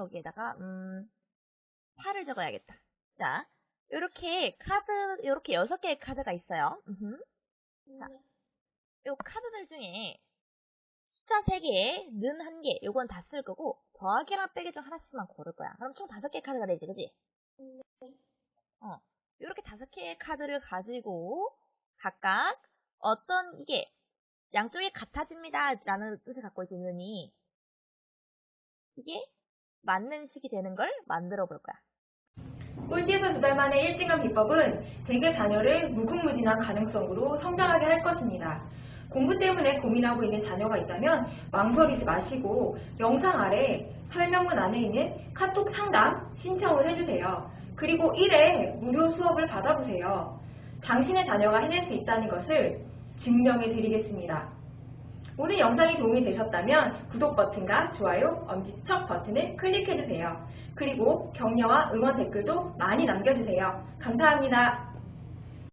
여기에다가 음 8을 적어야겠다. 자, 이렇게 카드 이렇게 여섯 개의 카드가 있어요. 음흠. 자, 요 카드들 중에 숫자 3개, 는 1개, 요건 다 쓸 거고 더하기랑 빼기 중 하나씩만 고를 거야. 그럼 총 5개의 카드가 되지, 그지? 어, 이렇게 5개의 카드를 가지고 각각 어떤 이게 양쪽이 같아집니다 라는 뜻을 갖고 있으니 이게 맞는 식이 되는 걸 만들어 볼 거야. 꿀팁은 두달 만에 1등한 비법은 대개 자녀를 무궁무진한 가능성으로 성장하게 할 것입니다. 공부 때문에 고민하고 있는 자녀가 있다면 망설이지 마시고 영상 아래 설명문 안에 있는 카톡 상담 신청을 해주세요. 그리고 1회 무료 수업을 받아보세요. 당신의 자녀가 해낼 수 있다는 것을 증명해 드리겠습니다. 오늘 영상이 도움이 되셨다면 구독 버튼과 좋아요, 엄지척 버튼을 클릭해주세요. 그리고 격려와 응원 댓글도 많이 남겨주세요. 감사합니다.